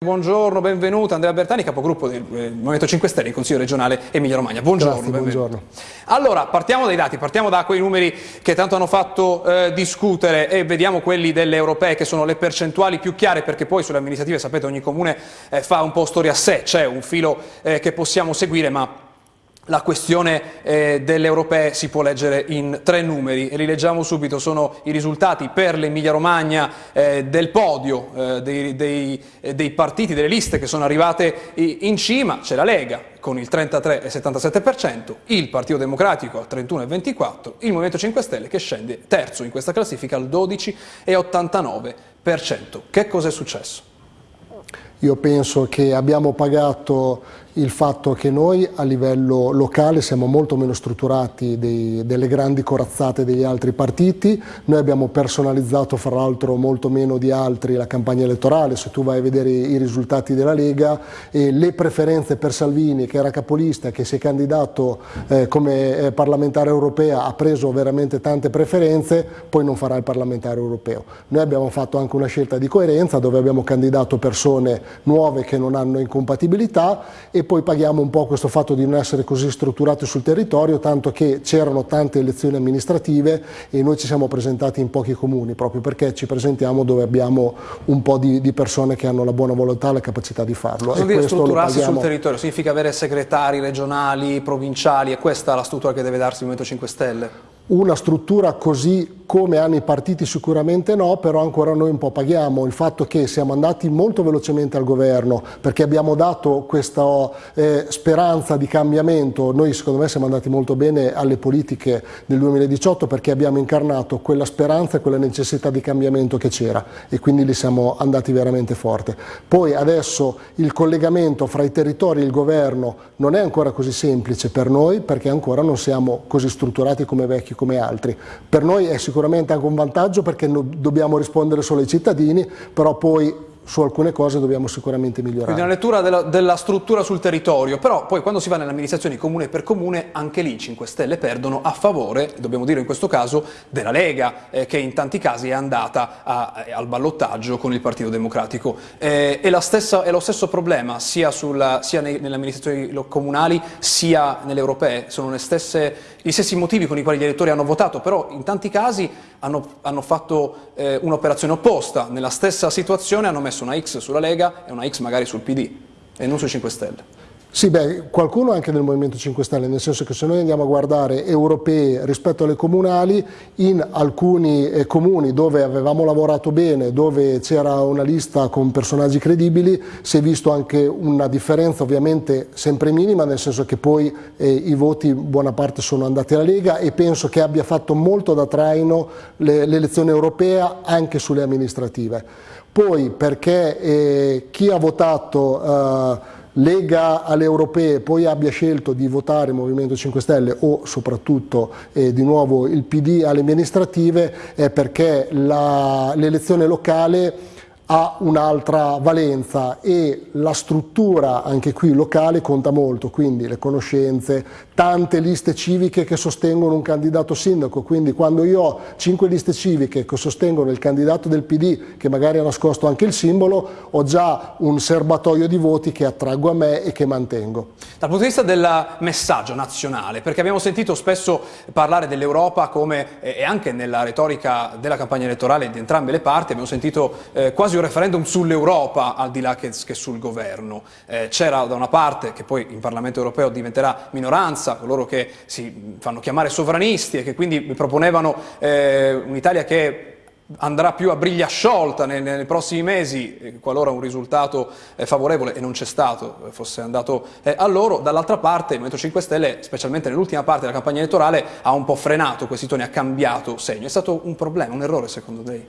Buongiorno, benvenuto Andrea Bertani, capogruppo del eh, Movimento 5 Stelle in Consiglio regionale Emilia Romagna. Buongiorno, Grazie, buongiorno. Allora, partiamo dai dati, partiamo da quei numeri che tanto hanno fatto eh, discutere e vediamo quelli delle europee che sono le percentuali più chiare perché poi sulle amministrative sapete ogni comune eh, fa un po' storia a sé, c'è un filo eh, che possiamo seguire ma la questione eh, delle europee si può leggere in tre numeri li leggiamo subito, sono i risultati per l'Emilia Romagna eh, del podio eh, dei, dei, eh, dei, partiti, delle liste che sono arrivate in cima, c'è la Lega con il 33,77%, il Partito Democratico al 31,24%, il Movimento 5 Stelle che scende terzo in questa classifica al 12,89%. Che cosa è successo? Io penso che abbiamo pagato il fatto che noi a livello locale siamo molto meno strutturati dei, delle grandi corazzate degli altri partiti, noi abbiamo personalizzato fra l'altro molto meno di altri la campagna elettorale, se tu vai a vedere i risultati della Lega e le preferenze per Salvini che era capolista, che si è candidato eh, come eh, parlamentare europea, ha preso veramente tante preferenze, poi non farà il parlamentare europeo. Noi abbiamo fatto anche una scelta di coerenza dove abbiamo candidato persone nuove che non hanno incompatibilità e poi paghiamo un po' questo fatto di non essere così strutturati sul territorio, tanto che c'erano tante elezioni amministrative e noi ci siamo presentati in pochi comuni, proprio perché ci presentiamo dove abbiamo un po' di, di persone che hanno la buona volontà e la capacità di farlo. Cosa dire strutturarsi sul territorio? Significa avere segretari regionali, provinciali, è questa la struttura che deve darsi il Movimento 5 Stelle? Una struttura così come hanno i partiti sicuramente no, però ancora noi un po' paghiamo il fatto che siamo andati molto velocemente al governo perché abbiamo dato questa eh, speranza di cambiamento, noi secondo me siamo andati molto bene alle politiche del 2018 perché abbiamo incarnato quella speranza e quella necessità di cambiamento che c'era e quindi li siamo andati veramente forte. Poi adesso il collegamento fra i territori e il governo non è ancora così semplice per noi perché ancora non siamo così strutturati come vecchi come altri. Per noi è sicuramente sicuramente anche un vantaggio perché dobbiamo rispondere solo ai cittadini, però poi su alcune cose dobbiamo sicuramente migliorare. Quindi una lettura della, della struttura sul territorio, però poi quando si va nelle amministrazioni comune per comune anche lì 5 Stelle perdono a favore, dobbiamo dire in questo caso, della Lega eh, che in tanti casi è andata a, eh, al ballottaggio con il Partito Democratico. Eh, è, stessa, è, lo stesso problema sia, sia nelle amministrazioni comunali sia nelle europee, sono stesse, gli stessi motivi con i quali gli elettori hanno votato, però in tanti casi hanno, hanno fatto eh, un'operazione opposta, nella stessa situazione hanno messo una X sulla Lega e una X magari sul PD e non sui 5 Stelle. Sì, beh, qualcuno anche nel Movimento 5 Stelle, nel senso che se noi andiamo a guardare europee rispetto alle comunali, in alcuni eh, comuni dove avevamo lavorato bene, dove c'era una lista con personaggi credibili, si è visto anche una differenza ovviamente sempre minima, nel senso che poi eh, i voti buona parte sono andati alla Lega e penso che abbia fatto molto da traino l'elezione europea anche sulle amministrative. Poi perché eh, chi ha votato eh, Lega alle europee poi abbia scelto di votare Movimento 5 Stelle o soprattutto eh, di nuovo il PD alle amministrative è perché l'elezione locale ha un'altra valenza e la struttura anche qui locale conta molto, quindi le conoscenze, tante liste civiche che sostengono un candidato sindaco, quindi quando io ho cinque liste civiche che sostengono il candidato del PD che magari ha nascosto anche il simbolo, ho già un serbatoio di voti che attraggo a me e che mantengo. Dal punto di vista del messaggio nazionale, perché abbiamo sentito spesso parlare dell'Europa come, e anche nella retorica della campagna elettorale di entrambe le parti, abbiamo sentito eh, quasi un referendum sull'Europa al di là che, che sul governo. Eh, C'era da una parte, che poi in Parlamento europeo diventerà minoranza, coloro che si fanno chiamare sovranisti e che quindi proponevano eh, un'Italia che andrà più a briglia sciolta nei, nei prossimi mesi, eh, qualora un risultato eh, favorevole, e non c'è stato, eh, fosse andato a loro. Dall'altra parte il Movimento 5 Stelle, specialmente nell'ultima parte della campagna elettorale, ha un po' frenato questi toni, ha cambiato segno. È stato un problema, un errore secondo lei?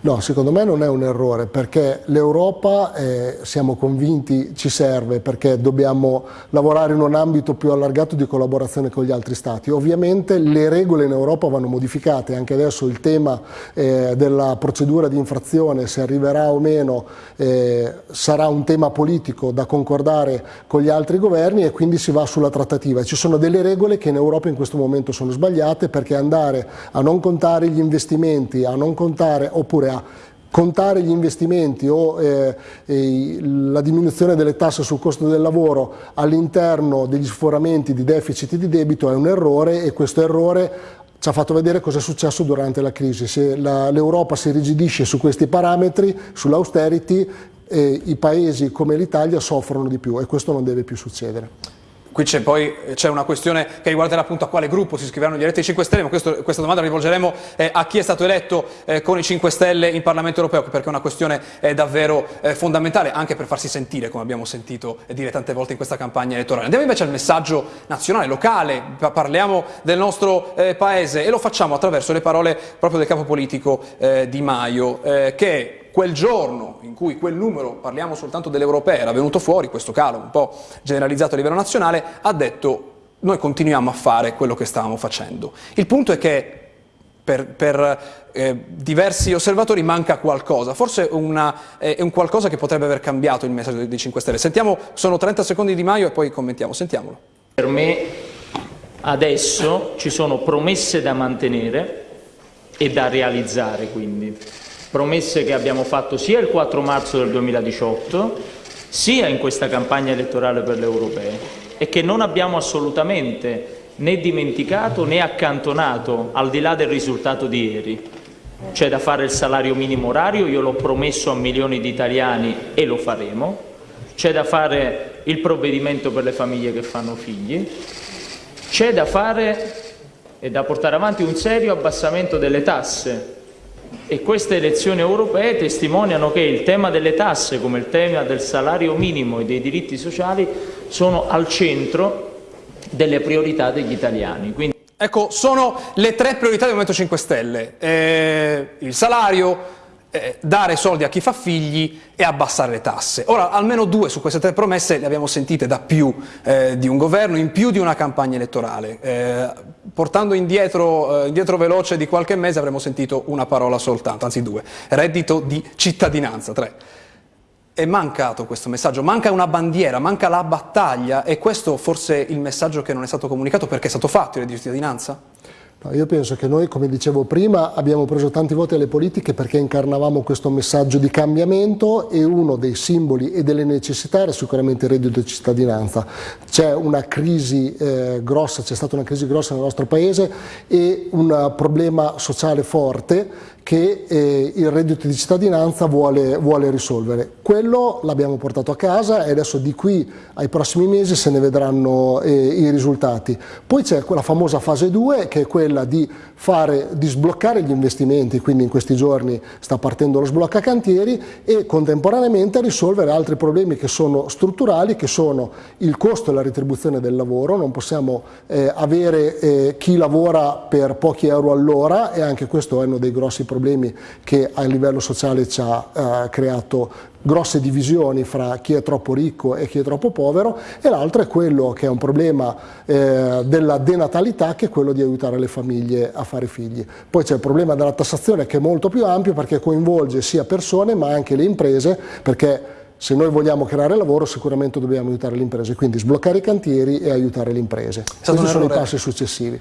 No, secondo me non è un errore, perché l'Europa, eh, siamo convinti, ci serve, perché dobbiamo lavorare in un ambito più allargato di collaborazione con gli altri Stati. Ovviamente le regole in Europa vanno modificate, anche adesso il tema eh, della procedura di infrazione, se arriverà o meno, eh, sarà un tema politico da concordare con gli altri governi e quindi si va sulla trattativa. Ci sono delle regole che in Europa in questo momento sono sbagliate perché andare a non contare gli investimenti, a non contare oppure a contare gli investimenti o eh, eh, la diminuzione delle tasse sul costo del lavoro all'interno degli sforamenti di deficit e di debito è un errore e questo errore ci ha fatto vedere cosa è successo durante la crisi. Se l'Europa si rigidisce su questi parametri, sull'austerity, eh, i paesi come l'Italia soffrono di più e questo non deve più succedere. Qui c'è poi c'è una questione che riguarderà appunto a quale gruppo si iscriveranno gli eletti 5 Stelle, ma questo, questa domanda la rivolgeremo eh, a chi è stato eletto eh, con i 5 Stelle in Parlamento europeo, perché è una questione eh, davvero eh, fondamentale, anche per farsi sentire, come abbiamo sentito dire tante volte in questa campagna elettorale. Andiamo invece al messaggio nazionale, locale, parliamo del nostro eh, Paese e lo facciamo attraverso le parole proprio del capo politico eh, Di Maio, che quel giorno in cui quel numero, parliamo soltanto dell'europeo, era venuto fuori, questo calo un po' generalizzato a livello nazionale, ha detto noi continuiamo a fare quello che stavamo facendo. Il punto è che per, per eh, diversi osservatori manca qualcosa, forse una, eh, è un qualcosa che potrebbe aver cambiato il messaggio dei 5 Stelle. Sentiamo, sono 30 secondi di Maio e poi commentiamo, sentiamolo. Per me adesso ci sono promesse da mantenere e da realizzare quindi promesse che abbiamo fatto sia il 4 marzo del 2018 sia in questa campagna elettorale per le europee e che non abbiamo assolutamente né dimenticato né accantonato al di là del risultato di ieri. C'è da fare il salario minimo orario, io l'ho promesso a milioni di italiani e lo faremo, c'è da fare il provvedimento per le famiglie che fanno figli, c'è da fare e da portare avanti un serio abbassamento delle tasse e queste elezioni europee testimoniano che il tema delle tasse, come il tema del salario minimo e dei diritti sociali, sono al centro delle priorità degli italiani. Quindi... Ecco, sono le tre priorità del Movimento 5 Stelle. Eh, il salario, eh, dare soldi a chi fa figli e abbassare le tasse. Ora, almeno due su queste tre promesse le abbiamo sentite da più eh, di un governo, in più di una campagna elettorale. Eh, portando indietro, eh, indietro, veloce di qualche mese avremmo sentito una parola soltanto, anzi due, reddito di cittadinanza, tre. È mancato questo messaggio, manca una bandiera, manca la battaglia e questo forse il messaggio che non è stato comunicato perché è stato fatto il reddito di cittadinanza? Io penso che noi, come dicevo prima, abbiamo preso tanti voti alle politiche perché incarnavamo questo messaggio di cambiamento e uno dei simboli e delle necessità era sicuramente il reddito di cittadinanza. C'è una crisi eh, grossa, c'è stata una crisi grossa nel nostro paese e un problema sociale forte che eh, il reddito di cittadinanza vuole, vuole risolvere. Quello l'abbiamo portato a casa e adesso di qui ai prossimi mesi se ne vedranno eh, i risultati. Poi c'è quella famosa fase 2 che è quella di, fare, di sbloccare gli investimenti, quindi in questi giorni sta partendo lo sblocca cantieri e contemporaneamente risolvere altri problemi che sono strutturali, che sono il costo e la retribuzione del lavoro, non possiamo eh, avere eh, chi lavora per pochi euro all'ora e anche questo è uno dei grossi problemi problemi che a livello sociale ci ha eh, creato grosse divisioni fra chi è troppo ricco e chi è troppo povero e l'altro è quello che è un problema eh, della denatalità che è quello di aiutare le famiglie a fare figli. Poi c'è il problema della tassazione che è molto più ampio perché coinvolge sia persone ma anche le imprese perché se noi vogliamo creare lavoro sicuramente dobbiamo aiutare le imprese, quindi sbloccare i cantieri e aiutare le imprese. Questi sono i passi successivi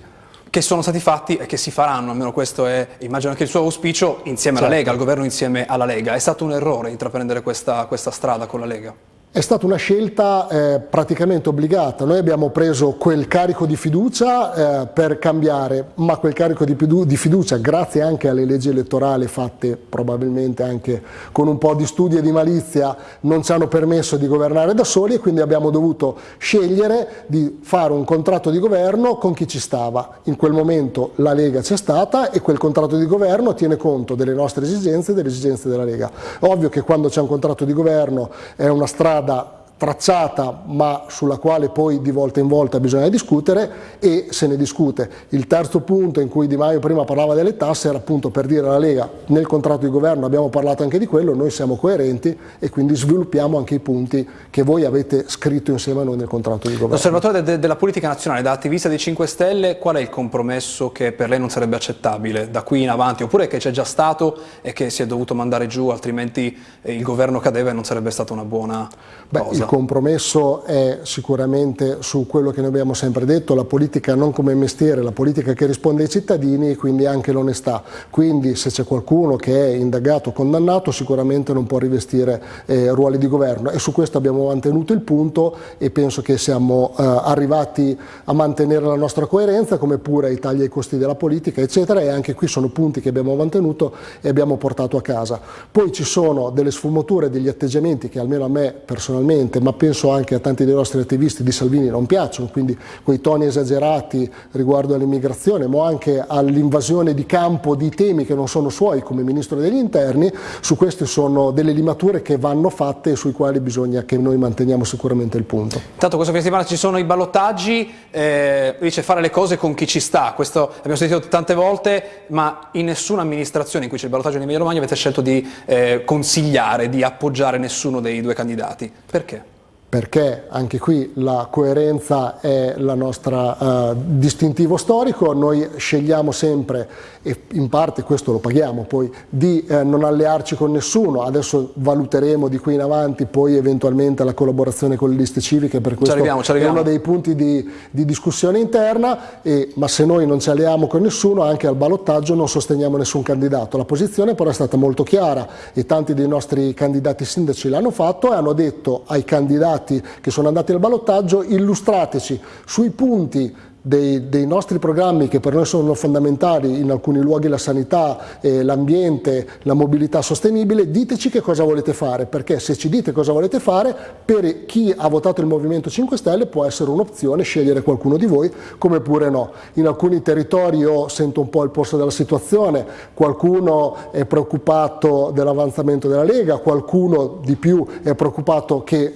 che sono stati fatti e che si faranno, almeno questo è, immagino anche il suo auspicio, insieme certo. alla Lega, al governo insieme alla Lega. È stato un errore intraprendere questa, questa strada con la Lega? È stata una scelta eh, praticamente obbligata, noi abbiamo preso quel carico di fiducia eh, per cambiare, ma quel carico di, di, fiducia grazie anche alle leggi elettorali fatte probabilmente anche con un po' di studio e di malizia non ci hanno permesso di governare da soli e quindi abbiamo dovuto scegliere di fare un contratto di governo con chi ci stava. In quel momento la Lega c'è stata e quel contratto di governo tiene conto delle nostre esigenze e delle esigenze della Lega. Ovvio che quando c'è un contratto di governo è una strada rada tracciata ma sulla quale poi di volta in volta bisogna discutere e se ne discute. Il terzo punto in cui Di Maio prima parlava delle tasse era appunto per dire alla Lega nel contratto di governo abbiamo parlato anche di quello, noi siamo coerenti e quindi sviluppiamo anche i punti che voi avete scritto insieme a noi nel contratto di governo. L'osservatore de della politica nazionale, da attivista dei 5 Stelle, qual è il compromesso che per lei non sarebbe accettabile da qui in avanti oppure che c'è già stato e che si è dovuto mandare giù altrimenti il governo cadeva e non sarebbe stata una buona Beh, cosa? Compromesso è sicuramente su quello che noi abbiamo sempre detto, la politica non come mestiere, la politica che risponde ai cittadini e quindi anche l'onestà. Quindi se c'è qualcuno che è indagato o condannato sicuramente non può rivestire eh, ruoli di governo e su questo abbiamo mantenuto il punto e penso che siamo eh, arrivati a mantenere la nostra coerenza come pure i tagli ai costi della politica eccetera e anche qui sono punti che abbiamo mantenuto e abbiamo portato a casa. Poi ci sono delle sfumature, degli atteggiamenti che almeno a me personalmente ma penso anche a tanti dei nostri attivisti di Salvini non piacciono, quindi quei toni esagerati riguardo all'immigrazione, ma anche all'invasione di campo di temi che non sono suoi come Ministro degli Interni, su queste sono delle limature che vanno fatte e sui quali bisogna che noi manteniamo sicuramente il punto. Intanto questa settimana ci sono i ballottaggi, eh, dice fare le cose con chi ci sta, questo abbiamo sentito tante volte, ma in nessuna amministrazione in cui c'è il ballottaggio in Emilia Romagna avete scelto di eh, consigliare, di appoggiare nessuno dei due candidati. Perché? Perché anche qui la coerenza è il nostro uh, distintivo storico, noi scegliamo sempre, e in parte questo lo paghiamo poi, di eh, non allearci con nessuno, adesso valuteremo di qui in avanti poi eventualmente la collaborazione con le liste civiche, per questo arriviamo, è uno dei punti di, di discussione interna, e, ma se noi non ci alleiamo con nessuno anche al ballottaggio non sosteniamo nessun candidato, la posizione però è stata molto chiara e tanti dei nostri candidati sindaci l'hanno fatto e hanno detto ai candidati candidati che sono andati al ballottaggio, illustrateci sui punti dei, dei, nostri programmi che per noi sono fondamentali, in alcuni luoghi la sanità, eh, l'ambiente, la mobilità sostenibile, diteci che cosa volete fare, perché se ci dite cosa volete fare, per chi ha votato il Movimento 5 Stelle può essere un'opzione scegliere qualcuno di voi, come pure no. In alcuni territori io sento un po' il polso della situazione, qualcuno è preoccupato dell'avanzamento della Lega, qualcuno di più è preoccupato che,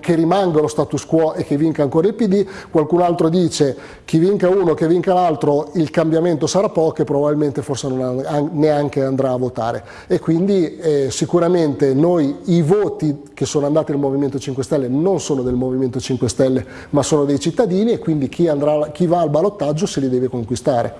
che rimanga lo status quo e che vinca ancora il PD, qualcun altro dice chi vinca uno, che vinca l'altro, il cambiamento sarà poco e probabilmente forse non neanche andrà a votare. E quindi eh, sicuramente noi i voti che sono andati al Movimento 5 Stelle non sono del Movimento 5 Stelle, ma sono dei cittadini e quindi chi, andrà, chi va al ballottaggio se li deve conquistare.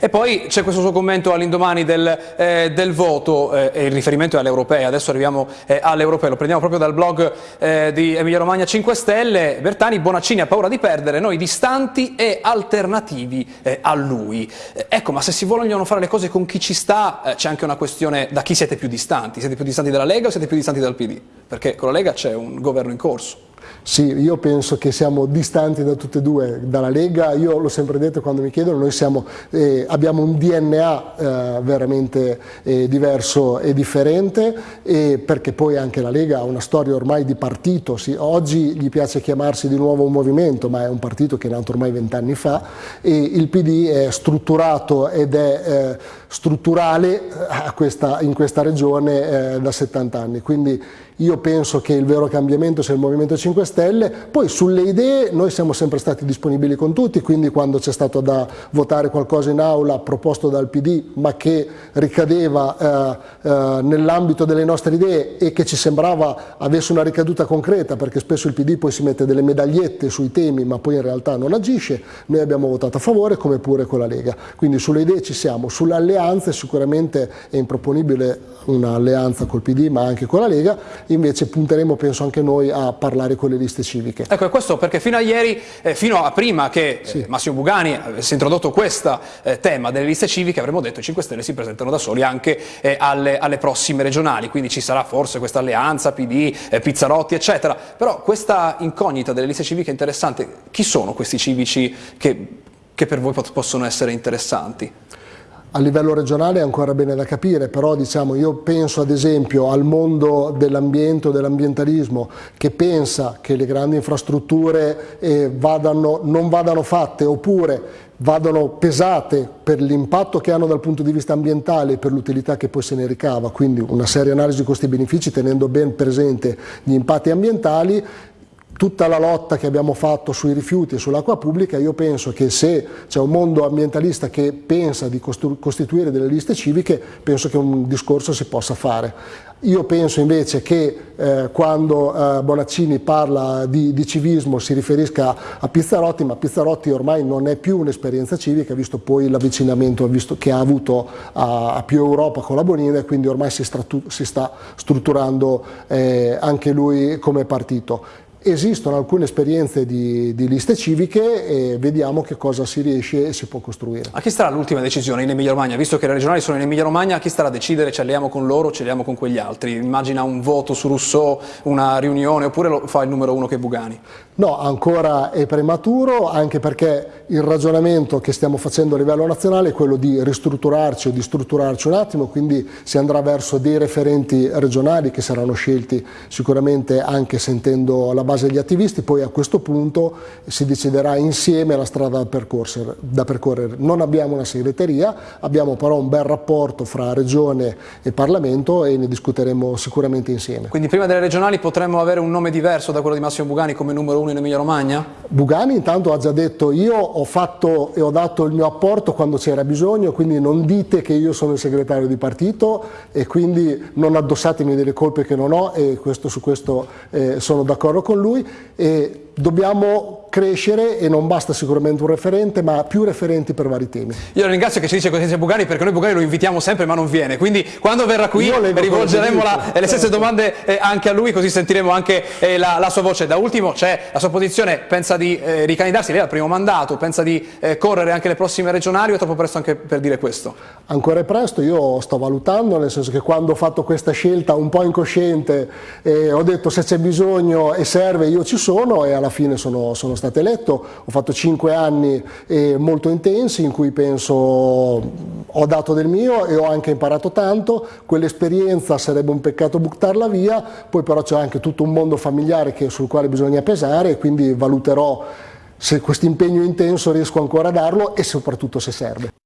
E poi c'è questo suo commento all'indomani del, eh, del, voto, eh, e il riferimento è all'Europea, adesso arriviamo eh, all'Europea, lo prendiamo proprio dal blog eh, di Emilia Romagna 5 Stelle, Bertani, Bonaccini ha paura di perdere, noi distanti e alternativi eh, a lui. Eh, ecco, ma se si vogliono fare le cose con chi ci sta, c'è anche una questione da chi siete più distanti, siete più distanti dalla Lega o siete più distanti dal PD? Perché con la Lega c'è un governo in corso. Sì, io penso che siamo distanti da tutte e due, dalla Lega, io l'ho sempre detto quando mi chiedono, noi siamo, eh, abbiamo un DNA eh, veramente eh, diverso e differente e perché poi anche la Lega ha una storia ormai di partito, sì, oggi gli piace chiamarsi di nuovo un movimento ma è un partito che è nato ormai vent'anni fa e il PD è strutturato ed è eh, strutturale eh, questa, in questa regione eh, da 70 anni, quindi io penso che il vero cambiamento sia il Movimento 5 Stelle, poi sulle idee noi siamo sempre stati disponibili con tutti, quindi quando c'è stato da votare qualcosa in aula proposto dal PD ma che ricadeva eh, eh, nell'ambito delle nostre idee e che ci sembrava avesse una ricaduta concreta perché spesso il PD poi si mette delle medagliette sui temi ma poi in realtà non agisce, noi abbiamo votato a favore come pure con la Lega, quindi sulle idee ci siamo, sulle alleanze sicuramente è improponibile un'alleanza col PD ma anche con la Lega. Invece punteremo penso anche noi a parlare con le liste civiche. Ecco, è questo perché fino a ieri, eh, fino a prima che sì. eh, Massimo Bugani avesse introdotto questo eh, tema delle liste civiche, avremmo detto che i 5 Stelle si presentano da soli anche eh, alle, alle, prossime regionali, quindi ci sarà forse questa alleanza PD, eh, Pizzarotti, eccetera. Però questa incognita delle liste civiche è interessante. Chi sono questi civici che, che per voi possono essere interessanti? A livello regionale è ancora bene da capire, però diciamo, io penso ad esempio al mondo dell'ambiente o dell'ambientalismo che pensa che le grandi infrastrutture eh, vadano, non vadano fatte oppure vadano pesate per l'impatto che hanno dal punto di vista ambientale e per l'utilità che poi se ne ricava, quindi una seria analisi costi-benefici tenendo ben presente gli impatti ambientali tutta la lotta che abbiamo fatto sui rifiuti e sull'acqua pubblica, io penso che se c'è un mondo ambientalista che pensa di costituire delle liste civiche, penso che un discorso si possa fare. Io penso invece che eh, quando eh, Bonaccini parla di, di, civismo si riferisca a Pizzarotti, ma Pizzarotti ormai non è più un'esperienza civica, visto poi l'avvicinamento che ha avuto a, a, più Europa con la Bonina e quindi ormai si, si sta strutturando eh, anche lui come partito Esistono alcune esperienze di, di, liste civiche e vediamo che cosa si riesce e si può costruire. A chi starà l'ultima decisione in Emilia Romagna? Visto che le regionali sono in Emilia Romagna, a chi starà a decidere ci alliamo con loro o ci alliamo con quegli altri? Immagina un voto su Rousseau, una riunione oppure lo fa il numero uno che è Bugani? No, ancora è prematuro anche perché il ragionamento che stiamo facendo a livello nazionale è quello di ristrutturarci o di strutturarci un attimo, quindi si andrà verso dei referenti regionali che saranno scelti sicuramente anche sentendo la base degli attivisti, poi a questo punto si deciderà insieme la strada da percorrere. Da percorrere. Non abbiamo una segreteria, abbiamo però un bel rapporto fra Regione e Parlamento e ne discuteremo sicuramente insieme. Quindi prima delle regionali potremmo avere un nome diverso da quello di Massimo Bugani come numero uno in Emilia Romagna? Bugani intanto ha già detto io ho fatto e ho dato il mio apporto quando c'era bisogno, quindi non dite che io sono il segretario di partito e quindi non addossatemi delle colpe che non ho e questo, su questo eh, sono d'accordo con lui e dobbiamo crescere e non basta sicuramente un referente ma più referenti per vari temi. Io la ringrazio che ci dice così Bugani perché noi Bugani lo invitiamo sempre ma non viene quindi quando verrà qui rivolgeremo la, le stesse domande eh, anche a lui così sentiremo anche eh, la, la, sua voce. Da ultimo c'è la sua posizione, pensa di eh, ricandidarsi, lei ha il primo mandato, pensa di eh, correre anche le prossime regionali o è troppo presto anche per dire questo? Ancora è presto, io sto valutando nel senso che quando ho fatto questa scelta un po' incosciente eh, ho detto se c'è bisogno e serve io ci sono e alla alla fine sono, sono stato eletto, ho fatto cinque anni eh, molto intensi in cui penso ho dato del mio e ho anche imparato tanto, quell'esperienza sarebbe un peccato buttarla via, poi però c'è anche tutto un mondo familiare che, sul quale bisogna pesare e quindi valuterò se questo impegno intenso riesco ancora a darlo e soprattutto se serve.